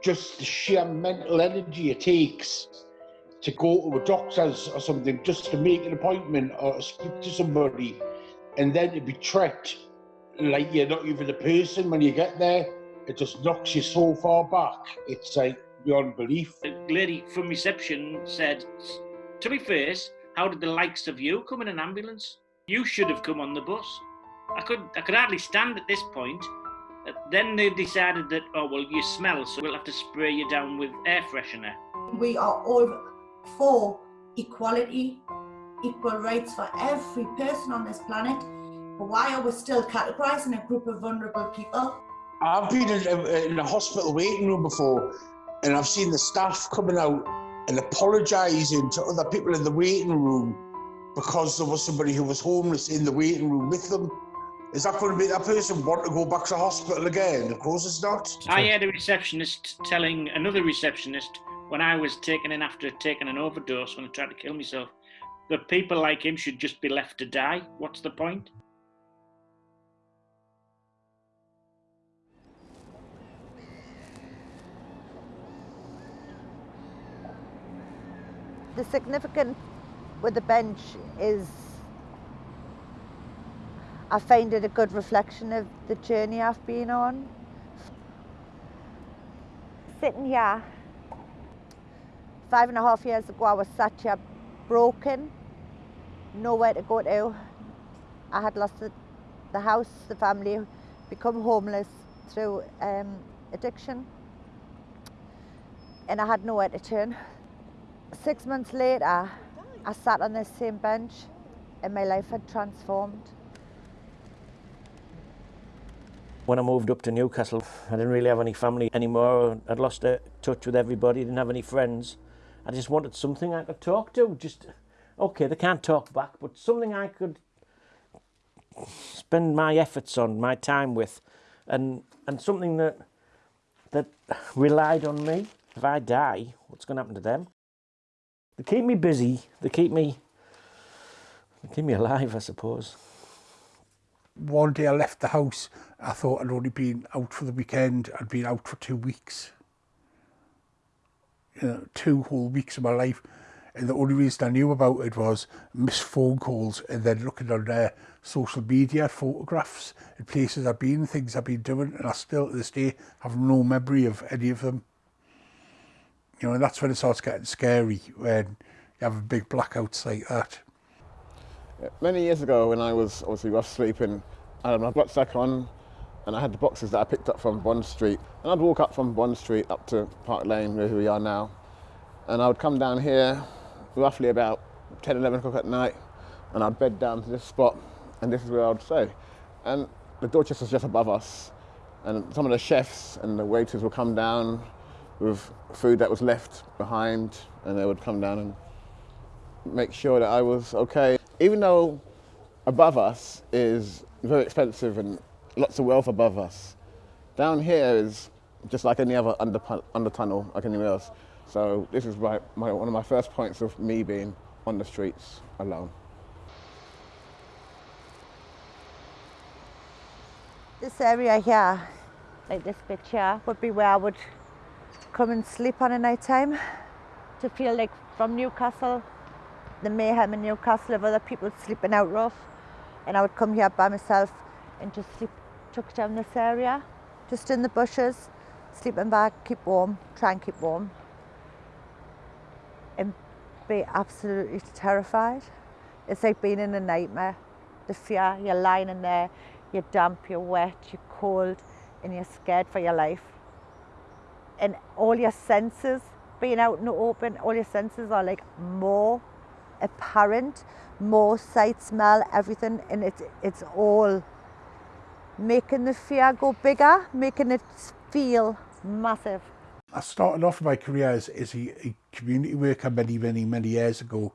just the sheer mental energy it takes to go to a doctor's or something just to make an appointment or speak to somebody and then to be treated like you're not even a person when you get there. It just knocks you so far back. It's like beyond belief. The lady from reception said, to be fair, how did the likes of you come in an ambulance? You should have come on the bus. I could I could hardly stand at this point. Uh, Then they decided that, oh, well, you smell, so we'll have to spray you down with air freshener. We are all for equality, equal rights for every person on this planet. But why are we still categorising a group of vulnerable people? I've been in a, in a hospital waiting room before, and I've seen the staff coming out and apologising to other people in the waiting room because there was somebody who was homeless in the waiting room with them. Is that going to make that person want to go back to hospital again? Of course it's not. I had a receptionist telling another receptionist when I was taken in after taking an overdose when I tried to kill myself that people like him should just be left to die. What's the point? the significant with the bench is I find it a good reflection of the journey I've been on. Sitting here, five and a half years ago, I was sat here broken, nowhere to go to. I had lost the, the house, the family, become homeless through um, addiction, and I had nowhere to turn. Six months later, I sat on this same bench and my life had transformed. When I moved up to Newcastle, I didn't really have any family anymore. I'd lost uh, touch with everybody, didn't have any friends. I just wanted something I could talk to. Just, okay, they can't talk back, but something I could spend my efforts on, my time with, and, and something that, that relied on me. If I die, what's going to happen to them? They keep me busy. They keep me, they keep me alive, I suppose. one day I left the house, I thought I'd only been out for the weekend. I'd been out for two weeks. You know, two whole weeks of my life. And the only reason I knew about it was missed phone calls and then looking on their social media, photographs and places I've been, things I've been doing. And I still, to this day, have no memory of any of them. You know, and that's when it starts getting scary, when you have a big blackout like that. Many years ago when I was obviously rough sleeping, um, I had my rucksack on and I had the boxes that I picked up from Bond Street. And I'd walk up from Bond Street up to Park Lane, where we are now. And I would come down here roughly about 10, 11 o'clock at night and I'd bed down to this spot and this is where I'd stay. And the Dorchester's just above us and some of the chefs and the waiters would come down with food that was left behind and they would come down and make sure that I was okay. Even though above us is very expensive and lots of wealth above us, down here is just like any other under, under tunnel, like anywhere else. So this is my, my, one of my first points of me being on the streets alone. This area here, like this bit here, would be where I would come and sleep on a night time to feel like from Newcastle, the mayhem in Newcastle of other people sleeping out rough. And I would come here by myself and just sleep tucked down this area, just in the bushes, sleeping back, keep warm, try and keep warm. And be absolutely terrified. It's like being in a nightmare. The fear, you're lying in there, you're damp, you're wet, you're cold, and you're scared for your life. And all your senses, being out in the open, all your senses are like more apparent. More sight, smell, everything, and it, it's all making the fear go bigger, making it feel massive. I started off my career as, as a, a community worker many, many, many years ago.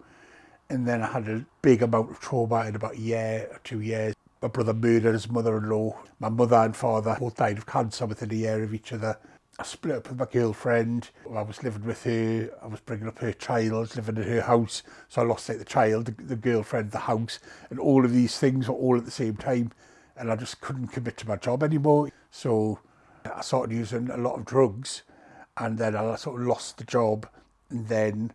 And then I had a big amount of trauma in about a year or two years. My brother murdered his mother-in-law. My mother and father both died of cancer within a year of each other. I split up with my girlfriend. I was living with her. I was bringing up her child, living in her house. So I lost like, the child, the, the girlfriend, the house, and all of these things were all at the same time. And I just couldn't commit to my job anymore. So I started using a lot of drugs, and then I sort of lost the job. And then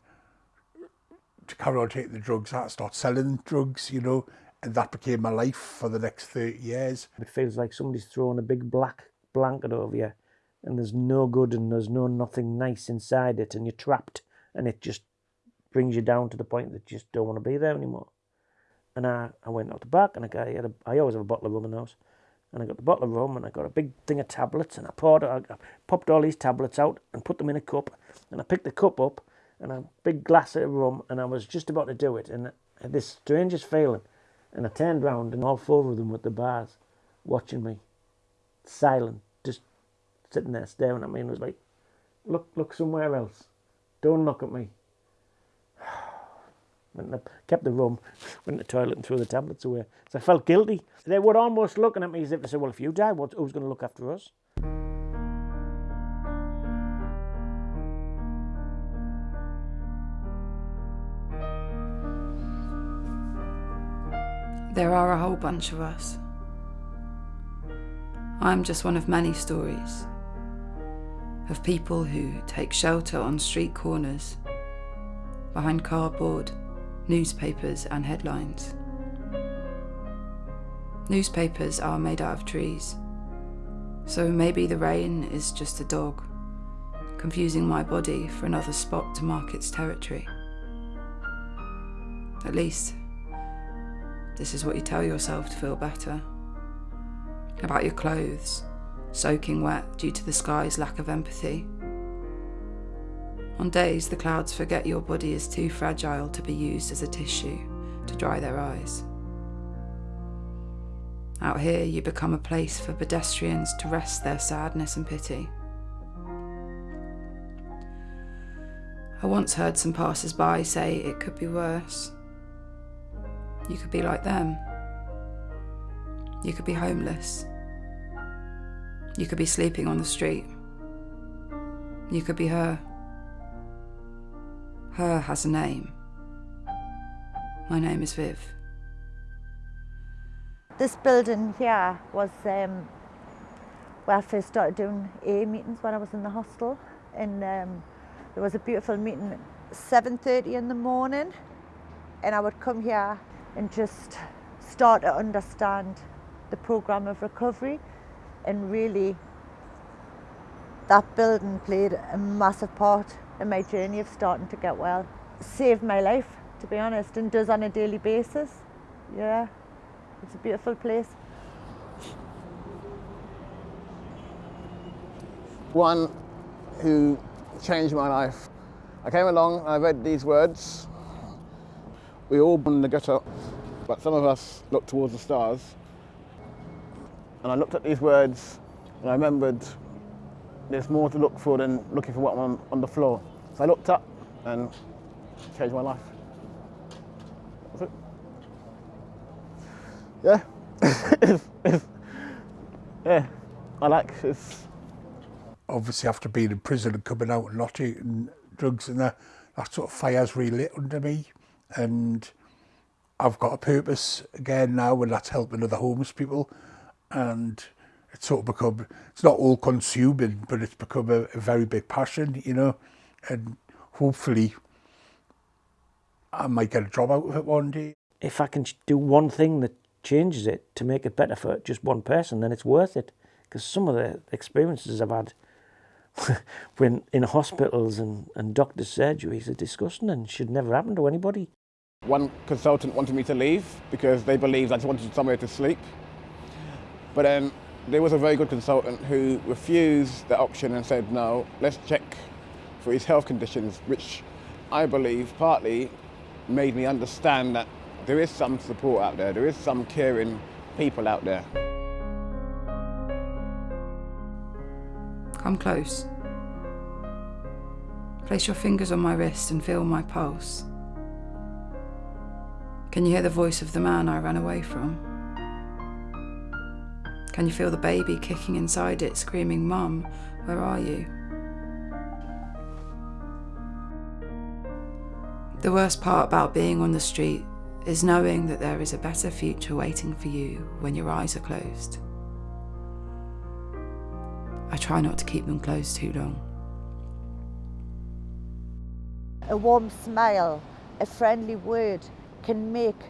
to carry on taking the drugs, I started selling drugs, you know, and that became my life for the next 30 years. It feels like somebody's thrown a big black blanket over you and there's no good and there's no nothing nice inside it and you're trapped and it just brings you down to the point that you just don't want to be there anymore. And I, I went out the back and I, got, I, had a, I always have a bottle of rum in the house. And I got the bottle of rum and I got a big thing of tablets and I poured I, I popped all these tablets out and put them in a cup and I picked the cup up and a big glass of rum and I was just about to do it and I had this strangest feeling and I turned round and all four of them were at the bars watching me silent sitting there staring at me and was like look look somewhere else. Don't look at me. Went and kept the rum went to the toilet and threw the tablets away. So I felt guilty. They were almost looking at me as if they said well if you die what, who's going to look after us? There are a whole bunch of us. I'm just one of many stories of people who take shelter on street corners, behind cardboard, newspapers, and headlines. Newspapers are made out of trees, so maybe the rain is just a dog, confusing my body for another spot to mark its territory. At least, this is what you tell yourself to feel better. About your clothes, soaking wet due to the sky's lack of empathy. On days the clouds forget your body is too fragile to be used as a tissue to dry their eyes. Out here, you become a place for pedestrians to rest their sadness and pity. I once heard some passers by say it could be worse. You could be like them. You could be homeless. You could be sleeping on the street. You could be her. Her has a name. My name is Viv. This building here was um, where I first started doing A meetings when I was in the hostel. And um, there was a beautiful meeting at 7.30 in the morning. And I would come here and just start to understand the program of recovery and really that building played a massive part in my journey of starting to get well. Saved my life, to be honest, and does on a daily basis. Yeah, it's a beautiful place. One who changed my life. I came along and I read these words. We all born in the gutter, but some of us look towards the stars. And I looked at these words and I remembered there's more to look for than looking for what I'm on, on the floor. So I looked up and changed my life. That's it. Yeah. it's, it's, yeah, I like it's Obviously after being in prison and coming out and not and drugs and that, that sort of fire's relit under me and I've got a purpose again now and that's helping other homeless people. And it's sort of become, it's not all consuming, but it's become a, a very big passion, you know. And hopefully, I might get a job out of it one day. if I can ch- do one thing that changes it to make it better for just one person, then it's worth it. Because some of the experiences I've had when in hospitals and, and doctors' surgeries are disgusting and should never happen to anybody. One consultant wanted me to leave because they believed I just wanted somewhere to sleep. But then there was a very good consultant who refused the option and said, no, let's check for his health conditions, which I believe partly made me understand that there is some support out there, there is some caring people out there. Come close. Place your fingers on my wrist and feel my pulse. Can you hear the voice of the man I ran away from? Can you feel the baby kicking inside it, screaming, Mum, where are you? The worst part about being on the street is knowing that there is a better future waiting for you when your eyes are closed. I try not to keep them closed too long. A warm smile, a friendly word can make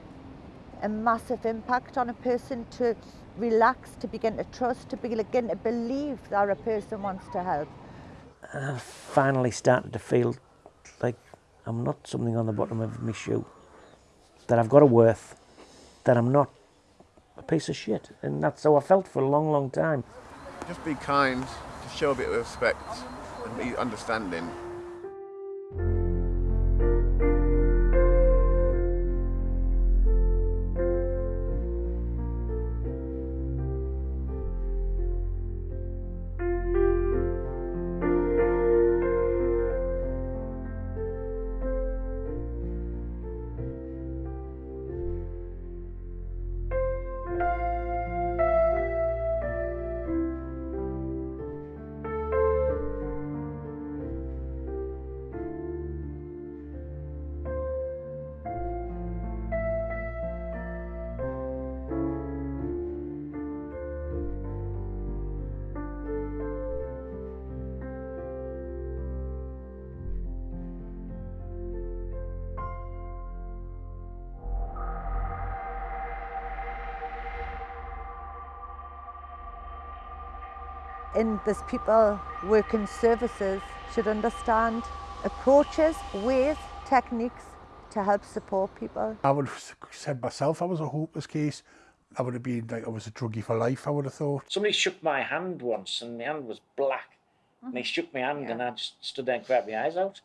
a massive impact on a person to relax, to begin to trust, to begin to believe that a person wants to help. I finally started to feel like I'm not something on the bottom of my shoe. That I've got a worth. That I'm not a piece of shit. And that's how I felt for a long, long time. Just be kind, just show a bit of respect and be understanding. And there's people working services should understand approaches, ways, techniques to help support people. I would have said myself I was a hopeless case. I would have been like I was a druggie for life, I would have thought. Somebody shook my hand once and my hand was black. And they mm-hmm. shook my hand and I just stood there and cried my eyes out.